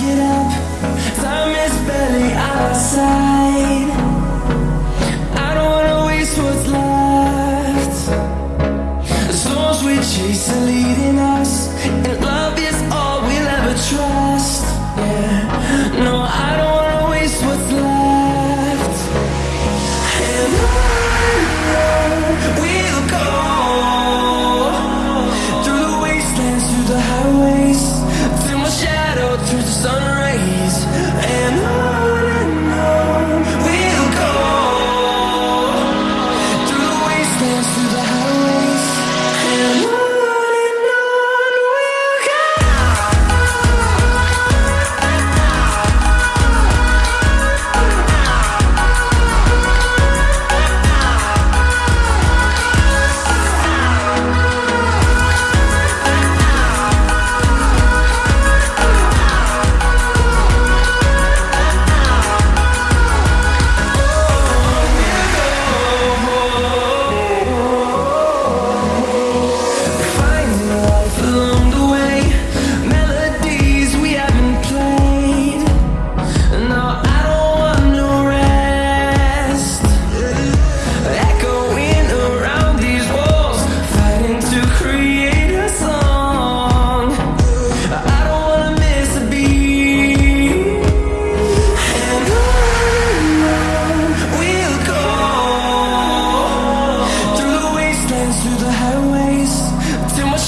get up. Time is barely on our side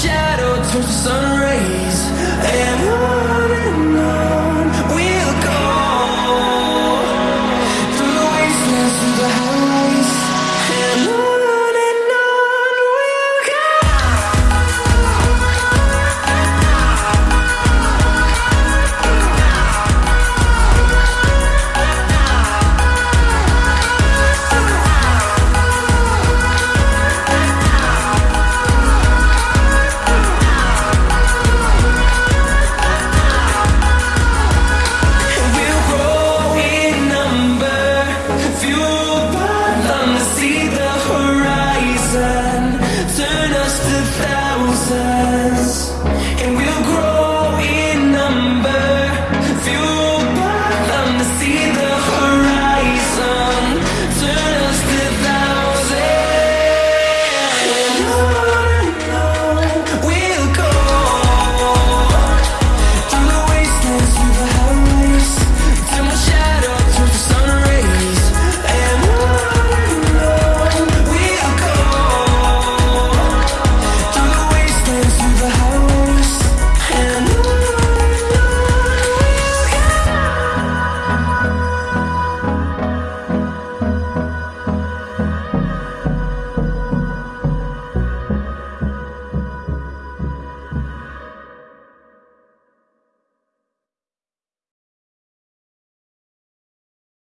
shadow turns to sun rays